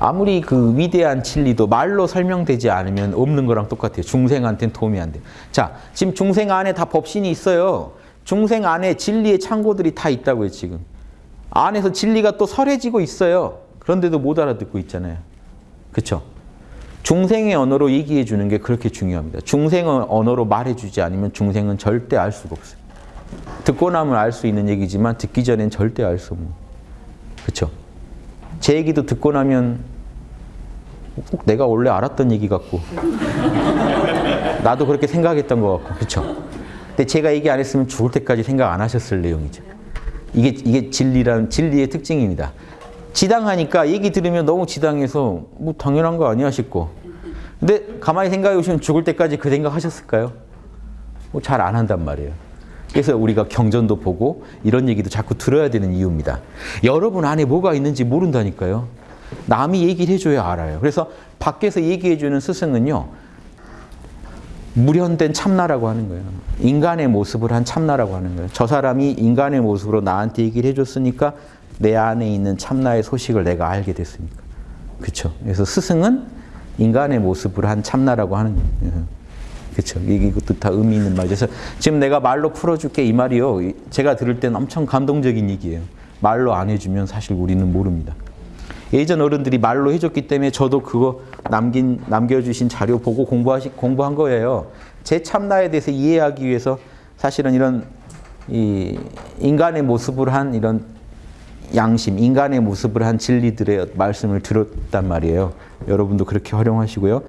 아무리 그 위대한 진리도 말로 설명되지 않으면 없는 거랑 똑같아요. 중생한테는 도움이 안 돼요. 자, 지금 중생 안에 다 법신이 있어요. 중생 안에 진리의 창고들이 다 있다고요, 지금. 안에서 진리가 또 설해지고 있어요. 그런데도 못 알아듣고 있잖아요. 그렇죠? 중생의 언어로 얘기해 주는 게 그렇게 중요합니다. 중생의 언어로 말해 주지 않으면 중생은 절대 알 수가 없어요. 듣고 나면 알 수 있는 얘기지만 듣기 전엔 절대 알 수 없는. 그렇죠? 제 얘기도 듣고 나면 꼭 내가 원래 알았던 얘기 같고 나도 그렇게 생각했던 것 같고 그렇죠? 근데 제가 얘기 안 했으면 죽을 때까지 생각 안 하셨을 내용이죠. 이게 이게 진리란 진리의 특징입니다. 지당하니까 얘기 들으면 너무 지당해서 뭐 당연한 거 아니야 싶고 근데 가만히 생각해 보시면 죽을 때까지 그 생각 하셨을까요? 뭐 잘 안 한단 말이에요. 그래서 우리가 경전도 보고 이런 얘기도 자꾸 들어야 되는 이유입니다. 여러분 안에 뭐가 있는지 모른다니까요. 남이 얘기를 해줘야 알아요. 그래서 밖에서 얘기해주는 스승은요. 무련된 참나라고 하는 거예요. 인간의 모습을 한 참나라고 하는 거예요. 저 사람이 인간의 모습으로 나한테 얘기를 해줬으니까 내 안에 있는 참나의 소식을 내가 알게 됐으니까. 그렇죠. 그래서 스승은 인간의 모습을 한 참나라고 하는 거예요. 그렇죠. 이것도 다 의미 있는 말이죠. 그래서 지금 내가 말로 풀어줄게 이 말이요. 제가 들을 때는 엄청 감동적인 얘기예요. 말로 안 해주면 사실 우리는 모릅니다. 예전 어른들이 말로 해줬기 때문에 저도 그거 남긴 남겨주신 자료 보고 공부하시 공부한 거예요. 제 참나에 대해서 이해하기 위해서 사실은 이런 이 인간의 모습을 한 이런 양심, 인간의 모습을 한 진리들의 말씀을 들었단 말이에요. 여러분도 그렇게 활용하시고요.